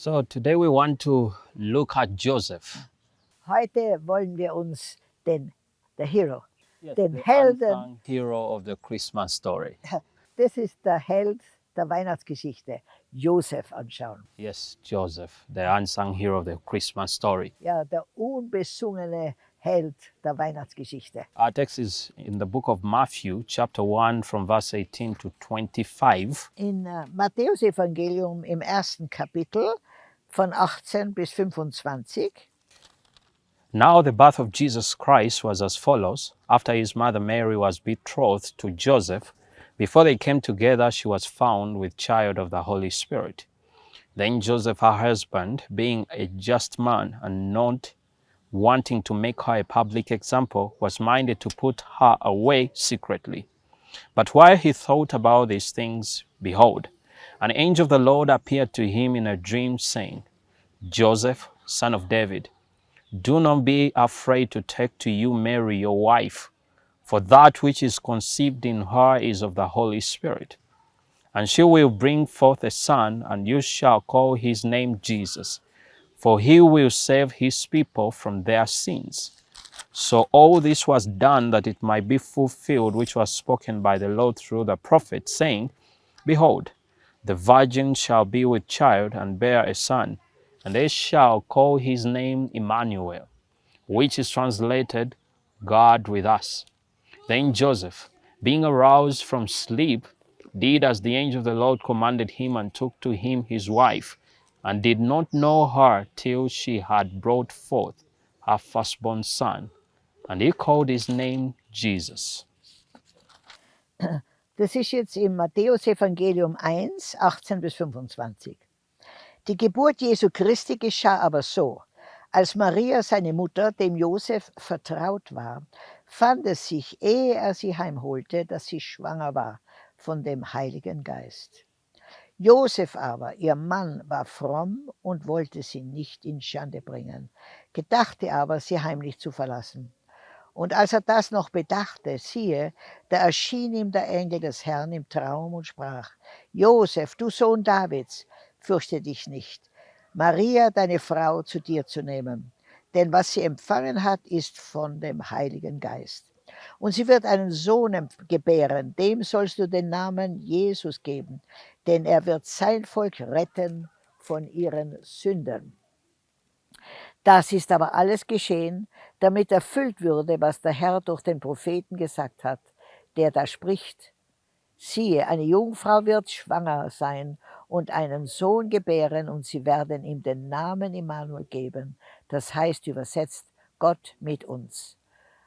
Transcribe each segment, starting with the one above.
So today we want to look at Joseph. Heute wollen wir uns den der Hero, Yes, Den the Helden. hero of the Christmas story. das ist der Held der Weihnachtsgeschichte, Josef anschauen. Yes, Joseph, the unsung hero of the Christmas story. Ja, der unbesungene Held der Weihnachtsgeschichte. Our text is in the book of Matthew, chapter 1, from verse 18 to 25. In äh, Matthäus Evangelium im ersten Kapitel von 18 bis 25. Now the birth of Jesus Christ was as follows. After his mother Mary was betrothed to Joseph, before they came together, she was found with child of the Holy Spirit. Then Joseph, her husband, being a just man and not wanting to make her a public example, was minded to put her away secretly. But while he thought about these things, behold, an angel of the Lord appeared to him in a dream, saying, Joseph, son of David, do not be afraid to take to you Mary, your wife, for that which is conceived in her is of the Holy Spirit. And she will bring forth a son, and you shall call his name Jesus, for he will save his people from their sins. So all this was done that it might be fulfilled, which was spoken by the Lord through the prophet, saying, Behold, the virgin shall be with child and bear a son, and they shall call his name Emmanuel, which is translated God with us. Then Joseph, being aroused from sleep, did as the angel of the Lord commanded him and took to him his wife, and did not know her till she had brought forth her firstborn son, and he called his name Jesus. Das ist jetzt im Matthäus Evangelium 1, 18 bis 25. Die Geburt Jesu Christi geschah aber so. Als Maria, seine Mutter, dem Josef vertraut war, fand es sich, ehe er sie heimholte, dass sie schwanger war von dem Heiligen Geist. Josef aber, ihr Mann, war fromm und wollte sie nicht in Schande bringen, gedachte aber, sie heimlich zu verlassen. Und als er das noch bedachte, siehe, da erschien ihm der Engel des Herrn im Traum und sprach, Josef, du Sohn Davids, fürchte dich nicht, Maria, deine Frau, zu dir zu nehmen. Denn was sie empfangen hat, ist von dem Heiligen Geist. Und sie wird einen Sohn gebären, dem sollst du den Namen Jesus geben, denn er wird sein Volk retten von ihren Sünden. Das ist aber alles geschehen, damit erfüllt würde, was der Herr durch den Propheten gesagt hat, der da spricht. Siehe, eine Jungfrau wird schwanger sein und einen Sohn gebären, und sie werden ihm den Namen Immanuel geben. Das heißt übersetzt Gott mit uns.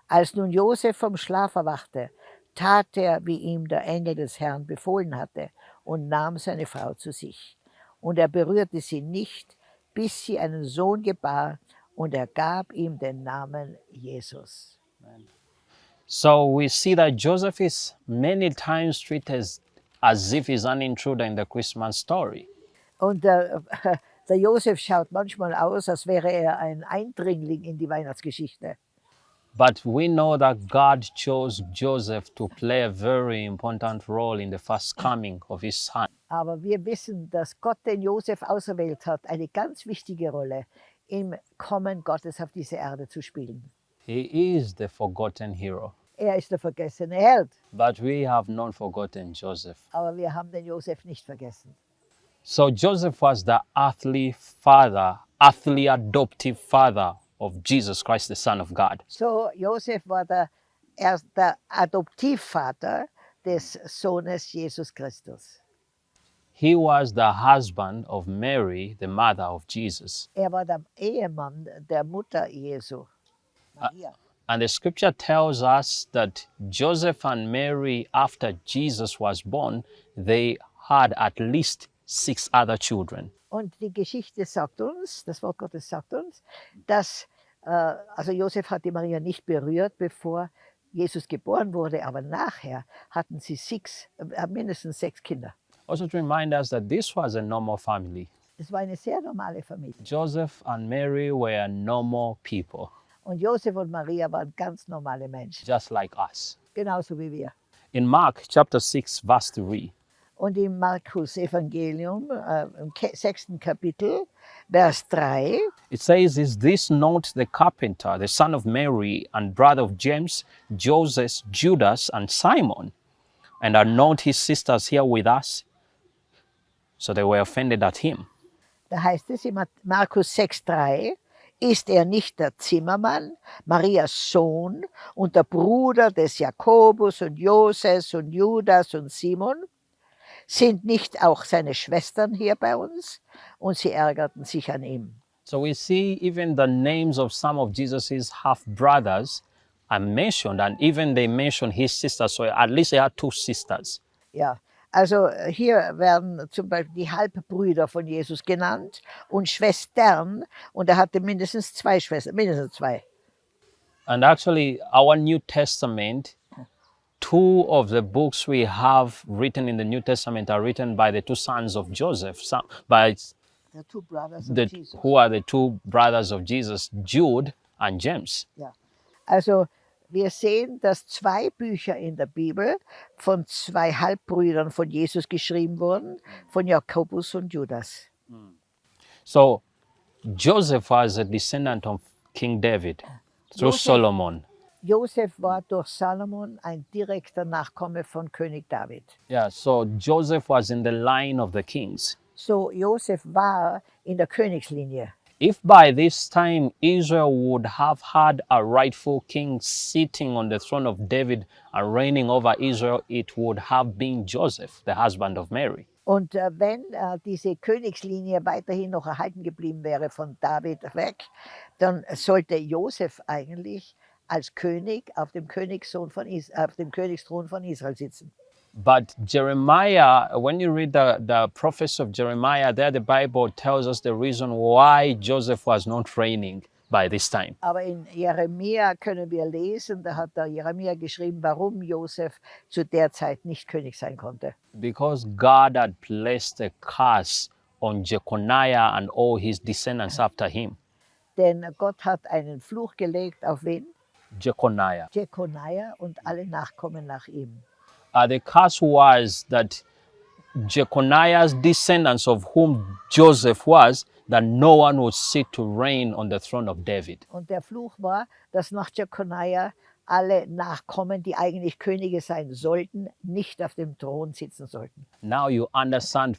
Als nun Josef vom Schlaf erwachte, tat er, wie ihm der Engel des Herrn befohlen hatte, und nahm seine Frau zu sich. Und er berührte sie nicht, bis sie einen Sohn gebar, und er gab ihm den Namen Jesus. So we see that Joseph is many times treated as, as if he's an intruder in the Christmas story. Und der, der Josef schaut manchmal aus, als wäre er ein Eindringling in die Weihnachtsgeschichte. But we know that God chose Joseph to play a very important role in the first coming of his son. Aber wir wissen, dass Gott den Josef auserwählt hat, eine ganz wichtige Rolle im Kommen Gottes auf diese Erde zu spielen. He is the forgotten hero. Er ist der vergessene Held, But we have not forgotten Joseph. aber wir haben den Josef nicht vergessen. So Joseph was the earthly father, earthly adoptive father of Jesus Christ, the Son of God. So, Josef war der, erst der Adoptivvater des Sohnes Jesus Christus. He was the husband of Mary, the mother of Jesus. Er war der Ehemann der Mutter Jesu, Maria. And the scripture tells us that Joseph and Mary, after Jesus was born, they had at least six other children. Und die Geschichte sagt uns, das Wort Gottes sagt uns, dass, äh, also Josef hat die Maria nicht berührt, bevor Jesus geboren wurde, aber nachher hatten sie sechs, äh, mindestens sechs Kinder. Also to remind us that this was a normal family. Es war eine sehr normale Familie. Joseph and Mary were normal people, Und Josef und Maria waren ganz normale Menschen, just like us. genauso wie wir. In Mark chapter 6, verse 3, Und im Markus Evangelium, äh, im sechsten Kapitel, Vers 3, It says, Is this not the carpenter, the son of Mary, and brother of James, Joseph, Judas, and Simon? And are not his sisters here with us? So they were offended at him. da heißt es in Markus 6, 3, ist er nicht der Zimmermann, Marias Sohn und der Bruder des Jakobus und Joses und Judas und Simon? Sind nicht auch seine Schwestern hier bei uns? Und sie ärgerten sich an ihm. So we see even the names of some of Jesus's half brothers are mentioned, and even they mention his sisters. So at least he had two sisters. Ja, also äh, hier werden zum Beispiel die Halbbrüder von Jesus genannt und Schwestern. Und er hatte mindestens zwei Schwestern, mindestens zwei. And actually, our New Testament, two of the books we have written in the New Testament are written by the two sons of Joseph, some, by The two brothers of the, Jesus. who are the two brothers of Jesus, Jude and James. Yeah. Also wir sehen, dass zwei Bücher in der Bibel von zwei Halbbrüdern von Jesus geschrieben wurden, von Jakobus und Judas. So Joseph was a descendant of King David through Joseph- Solomon. Josef war durch Salomon ein direkter Nachkomme von König David. Yeah, so Joseph was in the line of the kings. So Josef war in der Königslinie. If by this time Israel would have had a rightful king sitting on the throne of David and reigning over Israel, it would have been Joseph, the husband of Mary. Und äh, wenn äh, diese Königslinie weiterhin noch erhalten geblieben wäre von David weg, dann sollte Josef eigentlich als König auf dem, Königssohn von Is auf dem Königsthron von Israel sitzen. But Jeremiah, when you read the, the prophets of Jeremiah, there the Bible tells us the reason why Joseph was not reigning by this time. Aber in Jeremia können wir lesen, da hat der Jeremia geschrieben, warum Josef zu der Zeit nicht König sein konnte. Because God had placed a curse on Jeconiah and all his descendants after him. Denn Gott hat einen Fluch gelegt auf wen? Jeconiah. Jekoniah und alle Nachkommen nach ihm. Uh, the curse was that Jeconiah's descendants, of whom Joseph was, that no one would sit to reign on the throne of David. Und der Fluch war, dass nach Jekoniah alle Nachkommen, die eigentlich Könige sein sollten, nicht auf dem Thron sitzen sollten. Now you understand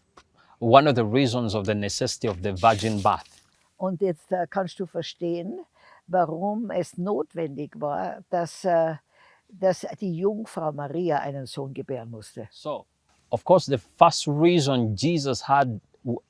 one of the reasons of the necessity of the virgin birth. Und jetzt äh, kannst du verstehen, warum es notwendig war, dass, äh, dass die Jungfrau Maria einen Sohn gebären musste. So, of course, the first reason Jesus had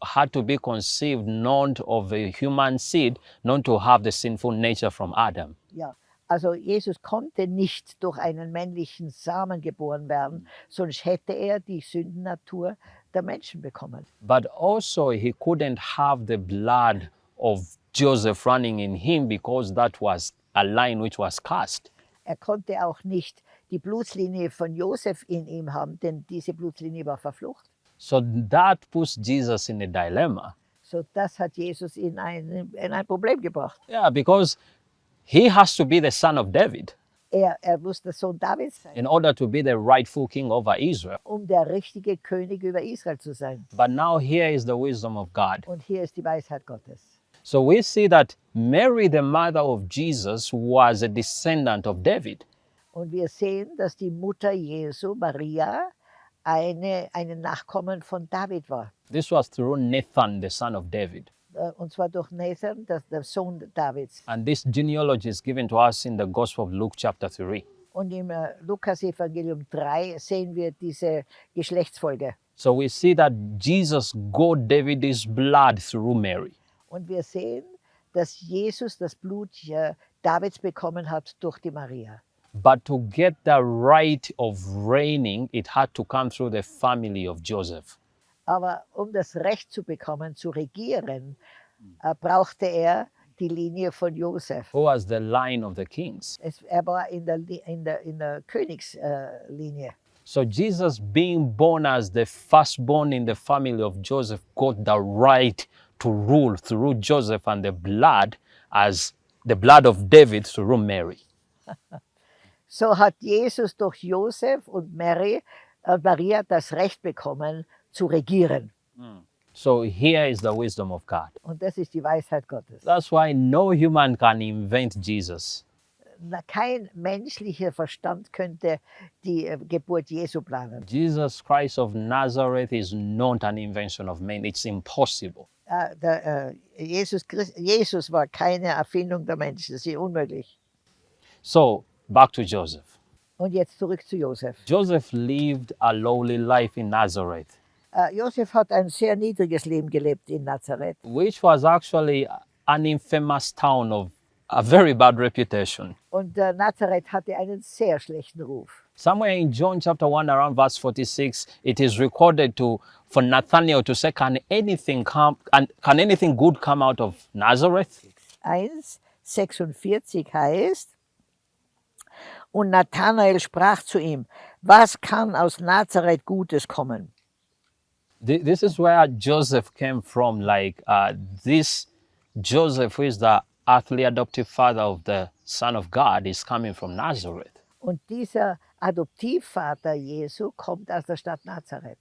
had to be conceived not of a human seed, not to have the sinful nature from Adam. Ja, also Jesus konnte nicht durch einen männlichen Samen geboren werden, sonst hätte er die Sündennatur der Menschen bekommen. But also, he couldn't have the blood of Joseph running in him because that was a line which was cast. Er konnte auch nicht die Blutslinie von Josef in ihm haben, denn diese Blutslinie war verflucht. So that puts Jesus in a dilemma. So das hat Jesus in ein, in ein Problem gebracht. Yeah, because he has to be the son of David Er, er muss der Sohn Davids sein, in order to be the rightful king over Israel. um der richtige König über Israel zu sein. But now here is the wisdom of God. Und hier ist die Weisheit Gottes. So we see that Mary, the mother of Jesus, was a descendant of David. Und wir sehen, dass die Mutter Jesu, Maria, eine, eine Nachkommen von David war. This was through Nathan, the son of David. Äh, Und zwar durch Nathan, das, der Sohn Davids. And this genealogy is given to us in the Gospel of Luke, chapter 3. Und im äh, Lukas-Evangelium 3 sehen wir diese Geschlechtsfolge. So we see that Jesus got David's blood through Mary. Und wir sehen, dass Jesus das Blut Davids bekommen hat durch die Maria. But to get the right of reigning, it had to come through the family of Joseph. Aber um das Recht zu bekommen, zu regieren, äh, brauchte er die Linie von Josef. Who was the line of the kings? Es, er war in der, in der, in der Königslinie. Äh. So Jesus, being born as the firstborn in the family of Joseph, got the right to rule through Joseph and the blood as the blood of David through Mary. so hat Jesus durch Josef und Mary hat Maria das Recht bekommen, zu regieren. So here is the wisdom of God. Und das ist die Weisheit Gottes. That's why no human can invent Jesus. Na, kein menschlicher Verstand könnte die äh, Geburt Jesu planen. Jesus Christ of Nazareth is not an invention of man. It's impossible. Äh, der, äh, Jesus, Christ, Jesus war keine Erfindung der Menschen, das ist unmöglich. So back to Joseph. Und jetzt zurück zu Josef. Joseph lived a lowly life in Nazareth, Äh, Josef hat ein sehr niedriges Leben gelebt in Nazareth. which was actually an infamous town of a very bad reputation. Und äh, Nazareth hatte einen sehr schlechten Ruf. Somewhere in John chapter 1, around verse 46, it is recorded to for Nathanael to say, Can anything come can, can anything good come out of Nazareth? 1, 46 heißt, und Nathanael sprach zu ihm, was kann aus Nazareth Gutes kommen? This is where Joseph came from. Like uh, this Joseph, who is the earthly adoptive father of the Son of God, is coming from Nazareth. Und dieser Adoptivvater Jesu kommt aus der Stadt Nazareth.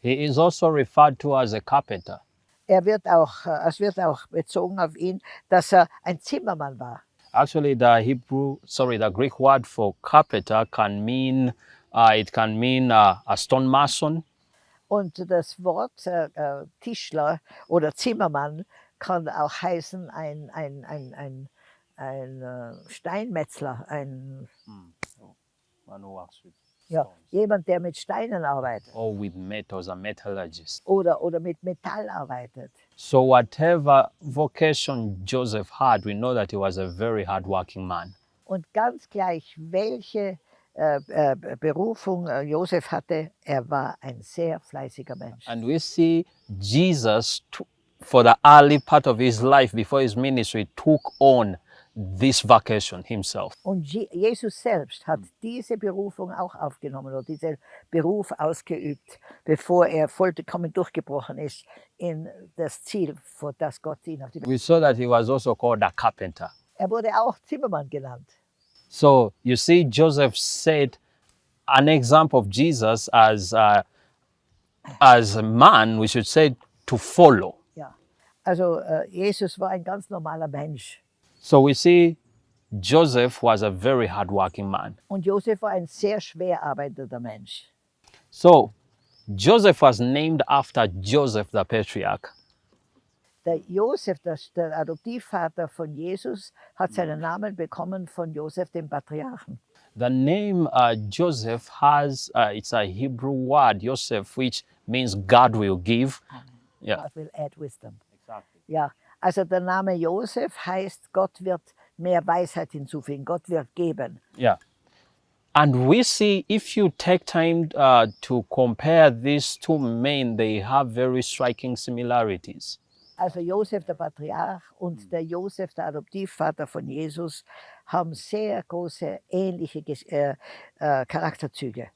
He is also referred to as a carpenter. Er wird auch, äh, es wird auch bezogen auf ihn, dass er ein Zimmermann war. Actually, the Hebrew, sorry, the Greek word for carpenter can mean, uh, it can mean uh, a stonemason, Und das Wort äh, Tischler oder Zimmermann kann auch heißen ein, ein, ein, ein, ein Steinmetzler, ein, one with ja, jemand, der mit Steinen arbeitet or with metals, a metallurgist. oder, oder mit Metall arbeitet. So, whatever vocation Joseph had, we know that he was a very hardworking man. Und ganz gleich, welche äh, äh, Berufung äh, Josef hatte, er war ein sehr fleißiger Mensch. And we see Jesus, for the early part of his life before his ministry, took on this vocation himself. Und Je Jesus selbst hat diese Berufung auch aufgenommen oder diesen Beruf ausgeübt, bevor er vollkommen durchgebrochen ist in das Ziel, für das Gott ihn auf die Welt. We saw that he was also called a carpenter. Er wurde auch Zimmermann genannt. So you see, Joseph set an example of Jesus as a, as a man, we should say, to follow. Ja. Also äh, Jesus war ein ganz normaler Mensch. So we see Joseph was a very hardworking man. Und Joseph war ein sehr schwer arbeitender Mensch. So Joseph was named after Joseph the patriarch. Der Josef, das, der Adoptivvater von Jesus, hat seinen Namen bekommen von Josef, dem Patriarchen. The name uh, Joseph has, uh, it's a Hebrew word, Joseph, which means God will give. Yeah. God will add wisdom. Exactly. Ja, also der Name Josef heißt, Gott wird mehr Weisheit hinzufügen, Gott wird geben. Yeah. And we see if you take time uh, to compare these two men, they have very striking similarities. Also Josef der Patriarch und der Josef der Adoptivvater von Jesus haben sehr große ähnliche äh, äh, Charakterzüge.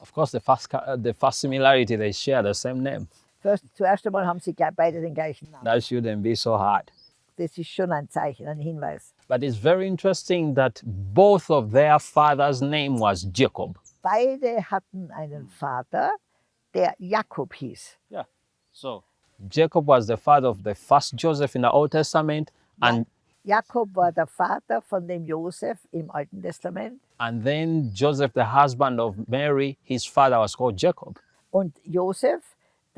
Of course, the first, uh, the first similarity, they share the same name. First, zuerst einmal haben sie beide den gleichen Namen. That shouldn't be so hard. Das ist schon ein Zeichen, ein Hinweis. But it's very interesting that both of their father's name was Jacob. Beide hatten einen Vater, der Jakob hieß. Yeah. So Jacob was the father of the first Joseph in the Old Testament, and Jakob war der Vater von dem Josef im Alten Testament and then Joseph, the husband of Mary, his father was called Jacob. und Josef,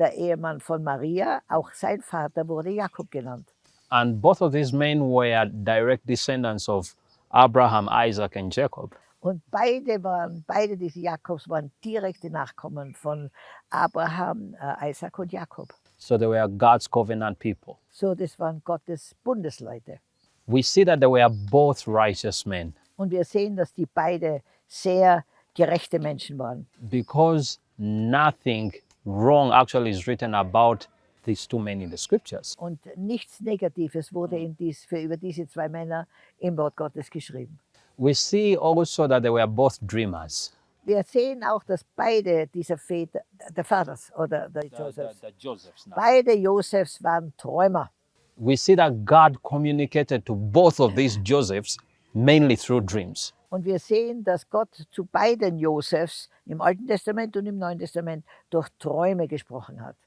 der Ehemann von Maria, auch sein Vater wurde Jakob genannt. And both of these men were direct descendants of Abraham, Isaac, and Jacob. Und beide waren, beide diese Jakobs waren direkte Nachkommen von Abraham, äh, Isaac und Jakob. So they were God's covenant people. So, das waren Gottes Bundesleute. We see that they were both righteous men Und wir sehen, dass die beide sehr gerechte Menschen waren. because nothing wrong actually is written about these two men in the scriptures. Und nichts Negatives wurde in dies, für über diese zwei Männer im Wort Gottes geschrieben. We see also that they were both dreamers. Wir sehen auch, dass beide dieser Väter, der Vaters oder der Josephs, Josephs beide Josefs waren Träumer. We see that God communicated to both of these Josephs mainly through dreams. Und wir sehen, dass Gott zu beiden Josefs im Alten Testament und im Neuen Testament durch Träume gesprochen hat.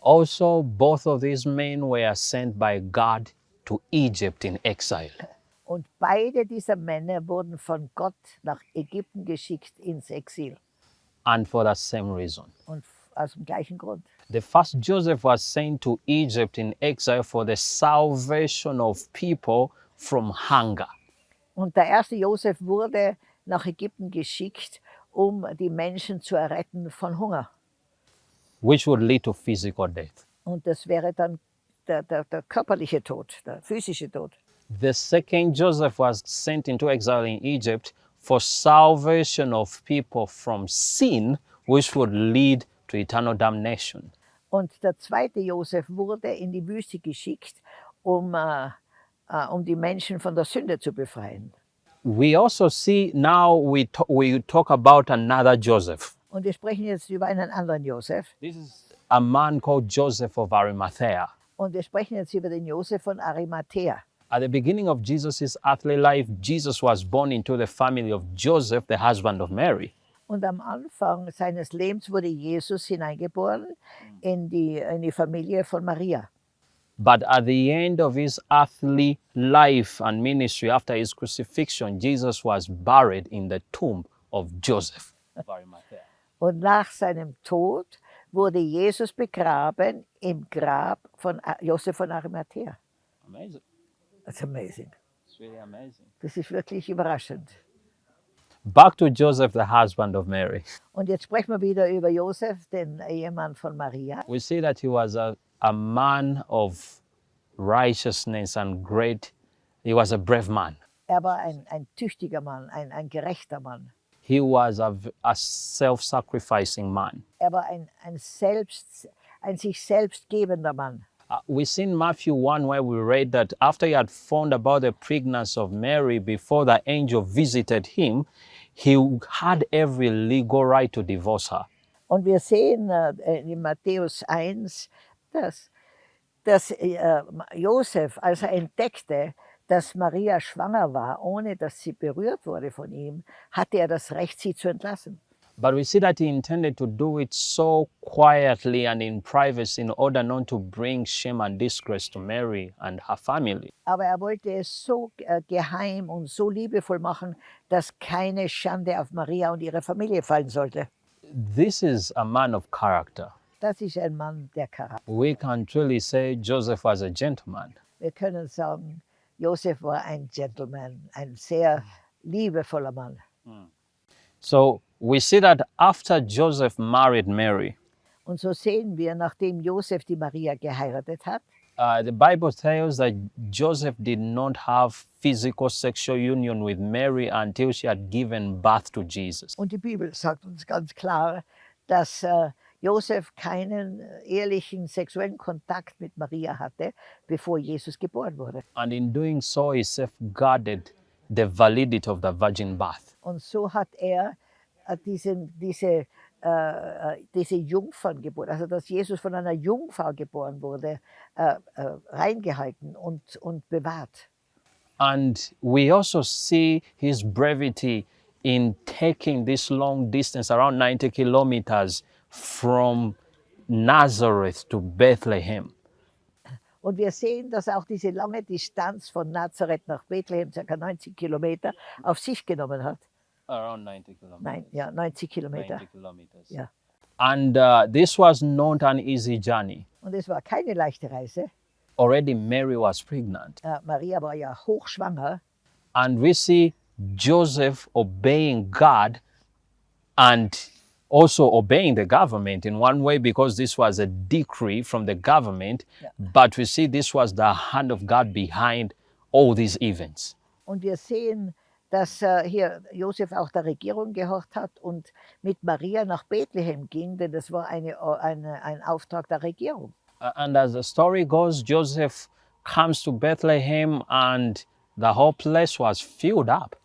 Also, both of these men were sent by God to Egypt in exile. Und beide dieser Männer wurden von Gott nach Ägypten geschickt ins Exil. And for the same reason. Und aus dem gleichen Grund. The first Joseph was sent to Egypt in exile for the salvation of people from hunger. Und der erste Josef wurde nach Ägypten geschickt, um die Menschen zu erretten von Hunger. which would lead to physical death. Und das wäre dann der, der, der körperliche Tod, der physische Tod. The second Joseph was sent into exile in Egypt for salvation of people from sin, which would lead to eternal damnation. Und der zweite Josef wurde in die Wüste geschickt, um, äh, äh, um die Menschen von der Sünde zu befreien. We also see now we, we talk about another Joseph. Und wir sprechen jetzt über einen anderen Josef. This is a man called Joseph of Arimathea. Und wir sprechen jetzt über den Josef von Arimathea. At the beginning of Jesus' earthly life, Jesus was born into the family of Joseph, the husband of Mary. Und am Anfang seines Lebens wurde Jesus hineingeboren in die, in die Familie von Maria. But at the end of his earthly life and ministry, after his crucifixion, Jesus was buried in the tomb of Joseph. of Arimathea. Und nach seinem Tod wurde Jesus begraben im Grab von äh, A- Josef von Arimathea. Amazing. That's amazing. It's really amazing. Das ist wirklich überraschend. Back to Joseph, the husband of Mary. Und jetzt sprechen wir wieder über Josef, den Ehemann von Maria. We see that he was a, a man of righteousness and great, he was a brave man. Er war ein, ein tüchtiger Mann, ein, ein gerechter Mann. He was a self sacrificing man. Er war ein, ein, selbst, ein sich selbst gebender Mann. Uh, we see in Matthew 1 where we read that after he had found about the pregnancy of Mary before the angel visited him, he had every legal right to divorce her. Und wir sehen äh, in Matthäus 1, dass, dass äh, Josef, als er entdeckte, dass Maria schwanger war, ohne dass sie berührt wurde von ihm, hatte er das Recht, sie zu entlassen. But we see that he intended to do it so quietly and in privacy in order not to bring shame and disgrace to Mary and her family. Aber er wollte es so äh, geheim und so liebevoll machen, dass keine Schande auf Maria und ihre Familie fallen sollte. This is a man of character. Das ist ein Mann der Charakter. We can truly say Joseph was a gentleman. Wir können sagen, Josef war ein Gentleman, ein sehr liebevoller Mann. So we see that after Joseph married Mary, Und so sehen wir, nachdem Josef die Maria geheiratet hat, uh, the Bible tells that Joseph did not have physical sexual union with Mary until she had given birth to Jesus. und die Bibel sagt uns ganz klar, dass äh, Josef keinen äh, ehrlichen sexuellen Kontakt mit Maria hatte, bevor Jesus geboren wurde. And in doing so, he safeguarded the validity of the virgin birth. Und so hat er äh, diesen, diese, äh, äh, diese Jungferngeburt, also dass Jesus von einer Jungfrau geboren wurde, äh, äh, reingehalten und, und bewahrt. And we also see his brevity in taking this long distance, around 90 kilometers, from Nazareth to Bethlehem. Und wir sehen, dass auch diese lange Distanz von Nazareth nach Bethlehem, ca. 90 Kilometer, auf sich genommen hat. Around 90 kilometers. Nein, ja, 90 Kilometer. 90 kilometers. Ja. And uh, this was not an easy journey. Und es war keine leichte Reise. Already Mary was pregnant. Äh, Maria war ja hochschwanger. And we see Joseph obeying God and also obeying the government in one way because this was a decree from the government. Yeah. But we see this was the hand of God behind all these events. Und wir sehen, dass äh, hier Josef auch der Regierung gehorcht hat und mit Maria nach Bethlehem ging, denn das war eine, eine, ein Auftrag der Regierung. Uh, And as the story goes, Joseph comes to Bethlehem and the whole place was filled up.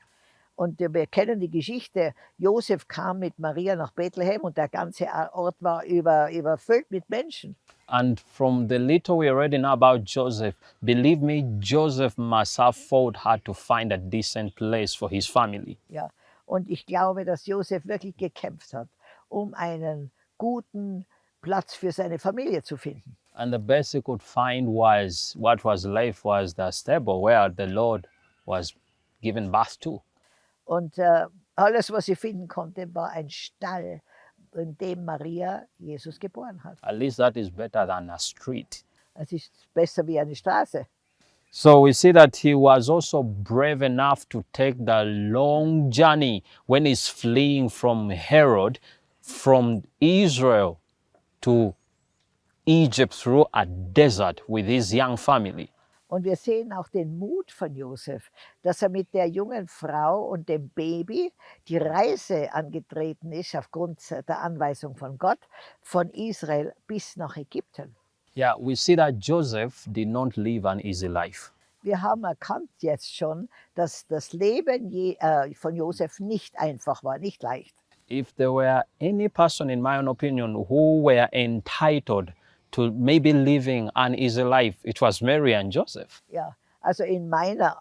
Und wir kennen die Geschichte. Josef kam mit Maria nach Bethlehem und der ganze Ort war über, überfüllt mit Menschen. And from the little we already know about Joseph, believe me, Joseph must have fought hard to find a decent place for his family. Ja. Und ich glaube, dass Josef wirklich gekämpft hat, um einen guten Platz für seine Familie zu finden. And the best he could find was what was left was the stable where the Lord was given birth to. Und äh, alles, was sie finden konnte, war ein Stall, in dem Maria Jesus geboren hat. At least that is better than a street. Es ist besser wie eine Straße. So we see that he was also brave enough to take the long journey when he's fleeing from Herod, from Israel to Egypt through a desert with his young family. Und wir sehen auch den Mut von Josef, dass er mit der jungen Frau und dem Baby die Reise angetreten ist, aufgrund der Anweisung von Gott, von Israel bis nach Ägypten. Yeah, we see that Joseph did not live an easy life. Wir haben erkannt jetzt schon, dass das Leben je, äh, von Josef nicht einfach war, nicht leicht. If there were any person, in my own opinion, who were entitled to maybe living an easy life, it was Mary and Joseph. Ja, also in meiner,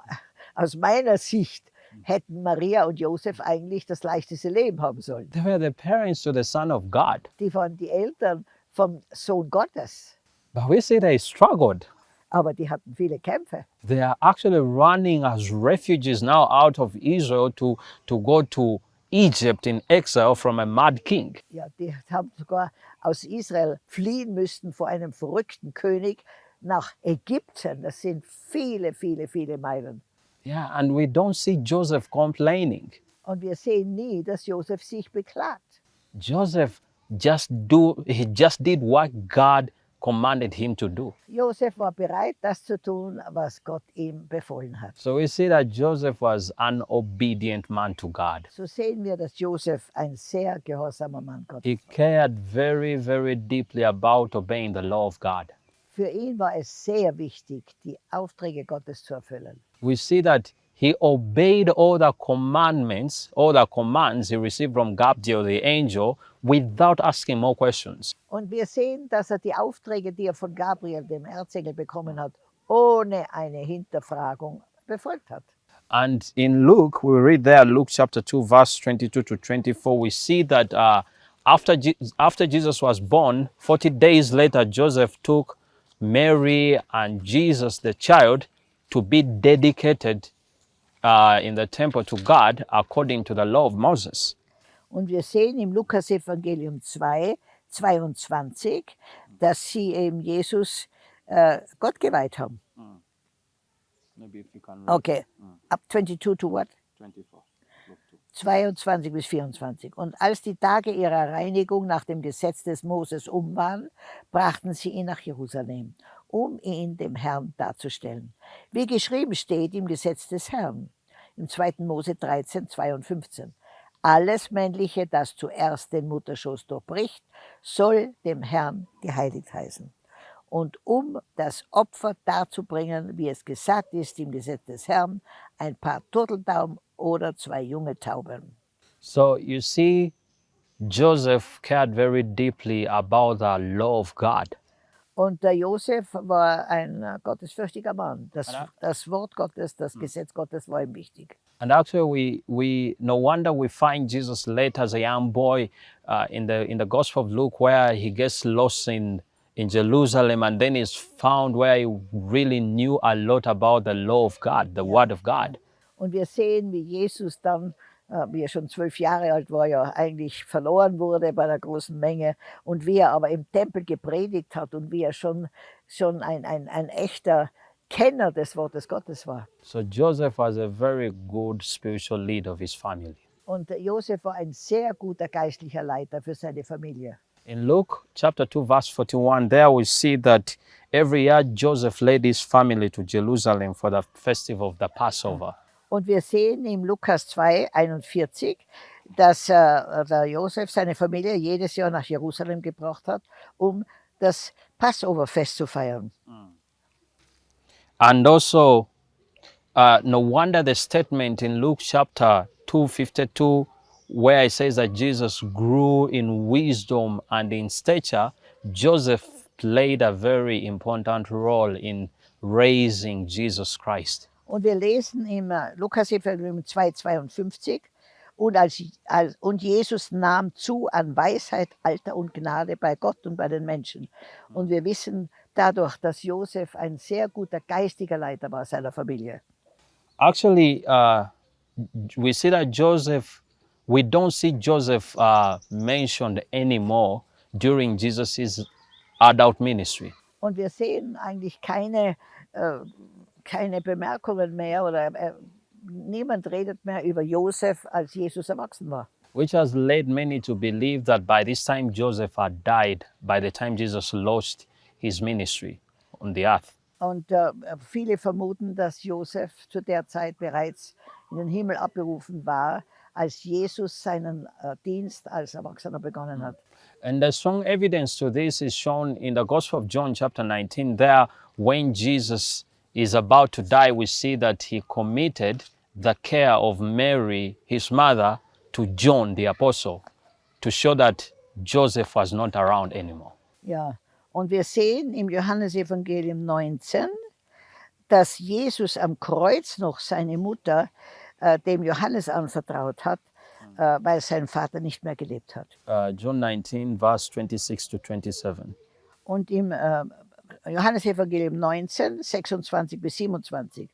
aus meiner Sicht hätten Maria und Josef eigentlich das leichteste Leben haben sollen. They were the parents to the Son of God. Die waren die Eltern vom Sohn Gottes, But we see they struggled. aber die hatten viele Kämpfe. They are actually running as refugees now out of Israel to, to go to Egypt in exile from a mad king. Ja, die haben sogar aus Israel fliehen müssen vor einem verrückten König nach Ägypten. Das sind viele, viele, viele Meilen. Yeah, and we don't see Joseph complaining. Und wir sehen nie, dass Josef sich beklagt. Joseph just do he just did what God commanded him to do. Josef war bereit, das zu tun, was Gott ihm befohlen hat. So we see that Joseph was an obedient man to God. So sehen wir, dass Joseph ein sehr gehorsamer Mann Gottes He cared very, very deeply about obeying the law of God. Für ihn war es sehr wichtig, die Aufträge Gottes zu erfüllen. We see that he obeyed all the commandments, all the commands he received from Gabriel, the angel, without asking more questions. Und wir sehen, dass er die Aufträge, die er von Gabriel, dem Erzengel, bekommen hat, ohne eine Hinterfragung befolgt hat. And in Luke, we read there, Luke chapter 2, verse 22 to 24, we see that uh, after, Je- after Jesus was born, 40 days later, Joseph took Mary and Jesus, the child, to be dedicated uh, in the temple to God according to the law of Moses. Und wir sehen im Lukas-Evangelium 2, 22, dass sie eben Jesus äh, Gott geweiht haben. Maybe if you can Okay, up 22 to what? 24. 22 bis 24. Und als die Tage ihrer Reinigung nach dem Gesetz des Moses um waren, brachten sie ihn nach Jerusalem, um ihn dem Herrn darzustellen. Wie geschrieben steht im Gesetz des Herrn, im 2. Mose 13, 2 und 15. Alles Männliche, das zuerst den Mutterschoß durchbricht, soll dem Herrn geheiligt heißen. Und um das Opfer darzubringen, wie es gesagt ist im Gesetz des Herrn, ein paar Turteltauben oder zwei junge Tauben. So you see, Joseph cared very deeply about the law of God. Und der Josef war ein äh, gottesfürchtiger Mann. Das, das Wort Gottes, das Gesetz Gottes war ihm wichtig. And actually, we, we no wonder we find Jesus later as a young boy uh, in the in the Gospel of Luke, where he gets lost in in Jerusalem, and then is found where he really knew a lot about the law of God, the Word of God. Und wir sehen, wie Jesus dann, wie er schon zwölf Jahre alt war, ja eigentlich verloren wurde bei der großen Menge. Und wie er aber im Tempel gepredigt hat und wie er schon, schon ein, ein, ein echter Kenner des Wortes Gottes war. So Joseph was a very good spiritual leader of his family. Und äh, Josef war ein sehr guter geistlicher Leiter für seine Familie. In Luke chapter 2, verse 41, there we see that every year Joseph led his family to Jerusalem for the festival of the Passover. Und wir sehen im Lukas 2, 41, dass äh, der Josef seine Familie jedes Jahr nach Jerusalem gebracht hat, um das Passoverfest zu feiern. And also, uh, no wonder the statement in Luke chapter 252, where it says that Jesus grew in wisdom and in stature, Joseph played a very important role in raising Jesus Christ. Und wir lesen im äh, Lukas-Evangelium 2,52 und, als, als, und Jesus nahm zu an Weisheit, Alter und Gnade bei Gott und bei den Menschen. Und wir wissen dadurch, dass Josef ein sehr guter geistiger Leiter war seiner Familie. Actually, uh, we see that Joseph, we don't see Joseph uh, mentioned anymore during Jesus' adult ministry. Und wir sehen eigentlich keine, äh, keine Bemerkungen mehr oder äh, niemand redet mehr über Josef, als Jesus erwachsen war. which has led many to believe that by this time Joseph had died by the time Jesus launched his ministry on the earth. Und äh, viele vermuten, dass Josef zu der Zeit bereits in den Himmel abberufen war, als Jesus seinen äh, Dienst als Erwachsener begonnen hat. And the strong evidence to this is shown in the Gospel of John, chapter 19. There, when Jesus is about to die, we see that he committed the care of Mary, his mother, to John the apostle to show that Joseph was not around anymore. Ja, und wir sehen im Johannesevangelium 19, dass Jesus am Kreuz noch seine Mutter äh, dem Johannes anvertraut hat, äh, weil sein Vater nicht mehr gelebt hat. Uh, John 19, verse 26 to 27. Und im äh, Johannesevangelium 19, 26 bis 27.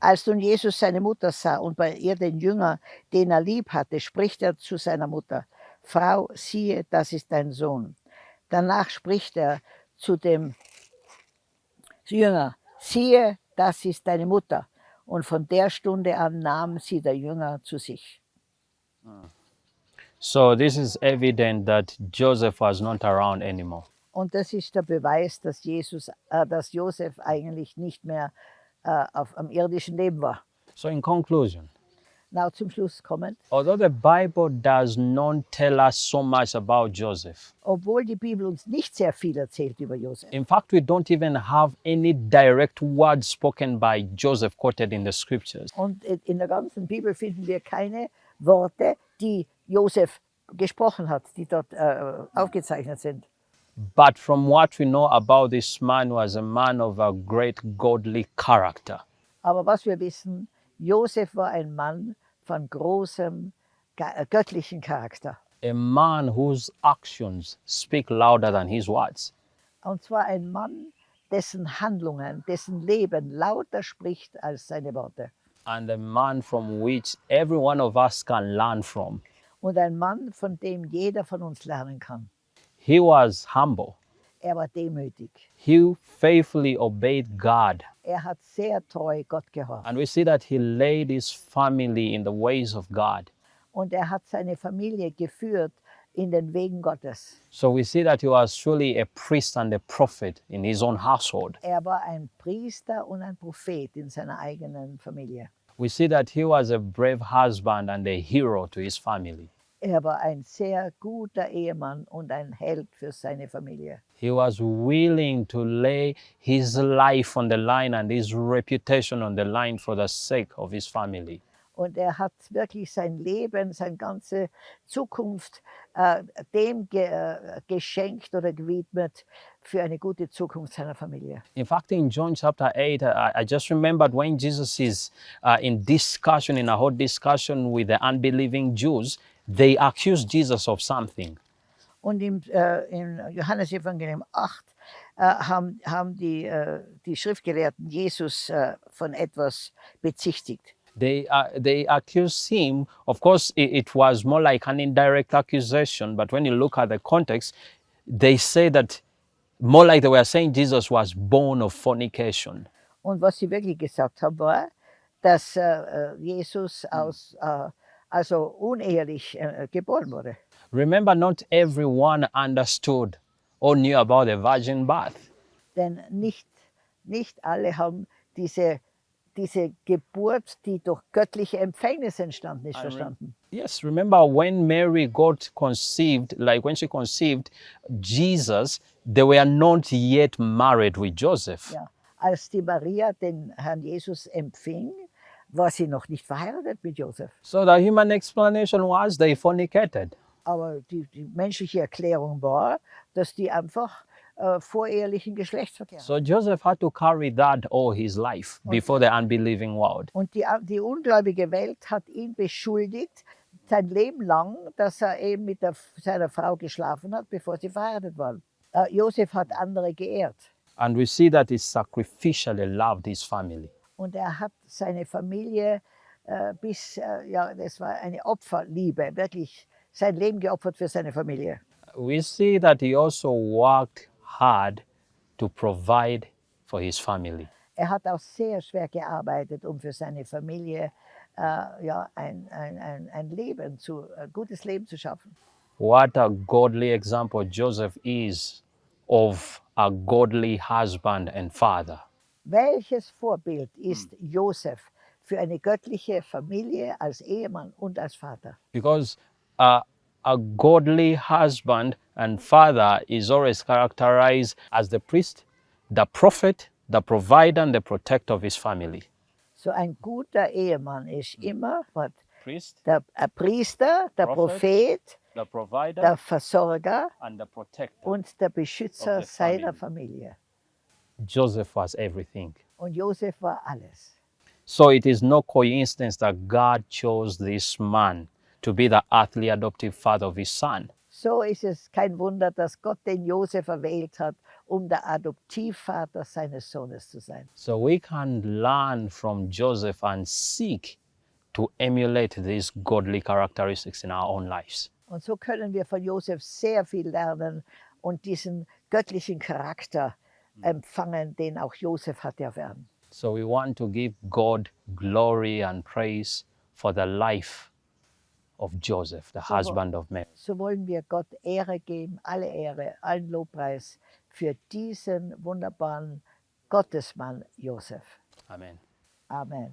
Als nun Jesus seine Mutter sah und bei ihr den Jünger, den er lieb hatte, spricht er zu seiner Mutter, Frau, siehe, das ist dein Sohn. Danach spricht er zu dem Jünger, siehe, das ist deine Mutter. Und von der Stunde an nahm sie der Jünger zu sich. So this is evident that Joseph was not around anymore. Und das ist der Beweis, dass, Jesus, äh, dass Josef eigentlich nicht mehr äh, auf, am irdischen Leben war. So in conclusion, Na, zum Schluss kommend. although the Bible does not tell us so much about Joseph, Obwohl die Bibel uns nicht sehr viel erzählt über Josef. in fact, we don't even have any direct words spoken by Joseph quoted in the scriptures. Und in in der ganzen Bibel finden wir keine Worte, die Josef gesprochen hat, die dort äh, aufgezeichnet sind. But from what we know about this man was a man of a great godly character. Aber was wir wissen, Josef war ein Mann von großem äh, göttlichen Charakter. A man whose actions speak louder than his words. Und zwar ein Mann, dessen Handlungen, dessen Leben lauter spricht als seine Worte. And a man from which every one of us can learn from. Und ein Mann, von dem jeder von uns lernen kann. He was humble. Er war demütig. He faithfully obeyed God. Er hat sehr treu Gott gehorcht. And we see that he laid his family in the ways of God. Und er hat seine Familie geführt in den Wegen Gottes. So we see that he was truly a priest and a prophet in his own household. Er war ein Priester und ein Prophet in seiner eigenen Familie. We see that he was a brave husband and a hero to his family. Er war ein sehr guter Ehemann und ein Held für seine Familie. He was willing to lay his life on the line and his reputation on the line for the sake of his family. Und er hat wirklich sein Leben, seine ganze Zukunft äh, dem ge äh, geschenkt oder gewidmet für eine gute Zukunft seiner Familie. In fact, in John chapter 8, I, I just remembered when Jesus is uh, in discussion, in a hot discussion with the unbelieving Jews, they accuse Jesus of something. Und im, äh, im Johannesevangelium 8 äh, haben, haben die, äh, die Schriftgelehrten Jesus äh, von etwas bezichtigt. They, uh, they accused him. Of course, it, it was more like an indirect accusation, but when you look at the context, they say that more like they were saying Jesus was born of fornication. Und was sie wirklich gesagt haben, war, dass äh, äh, Jesus aus, äh, also unehelich äh, geboren wurde. Remember, not everyone understood or knew about the virgin birth. Denn nicht, nicht alle haben diese, diese Geburt, die durch göttliche Empfängnis entstanden ist, verstanden. Yes, remember when Mary got conceived, like when she conceived Jesus, they were not yet married with Joseph. Ja. Als die Maria den Herrn Jesus empfing, war sie noch nicht verheiratet mit Josef. So the human explanation was they fornicated. Aber die, die menschliche Erklärung war, dass die einfach äh, vorehelichen Geschlechtsverkehr. So Joseph had to carry that all his life before the unbelieving world. Und die, die ungläubige Welt hat ihn beschuldigt, sein Leben lang, dass er eben mit der, seiner Frau geschlafen hat, bevor sie verheiratet waren. Äh, Josef hat andere geehrt And we see that he sacrificially loved his family. Und er hat seine Familie äh, bis, äh, ja, das war eine Opferliebe, wirklich sein Leben geopfert für seine Familie. We see that he also worked hard to provide for his family. Er hat auch sehr schwer gearbeitet, um für seine Familie äh, ja, ein, ein, ein, ein Leben zu, ein gutes Leben zu schaffen. What a godly example Joseph is of a godly husband and father. Welches Vorbild ist Josef für eine göttliche Familie als Ehemann und als Vater? Because uh, a godly husband and father is always characterized as the priest, the prophet, the provider, and the protector of his family. So ein guter Ehemann ist immer was, Priest, der ein Priester, der Prophet. Prophet, the provider, der Versorger and the protector. und der Beschützer seiner family. Familie. Joseph was everything. Und Joseph war alles. So it is no coincidence that God chose this man to be the earthly adoptive father of his son. So ist es kein Wunder, dass Gott den Josef erwählt hat, um der Adoptivvater seines Sohnes zu sein. So we can learn from Joseph and seek to emulate these godly characteristics in our own lives. Und so können wir von Josef sehr viel lernen und diesen göttlichen Charakter empfangen, den auch Josef hatte erwerben. So we want to give God glory and praise for the life of Joseph, the So- husband of Mary. So wollen wir Gott Ehre geben, alle Ehre, allen Lobpreis für diesen wunderbaren Gottesmann Josef. Amen. Amen.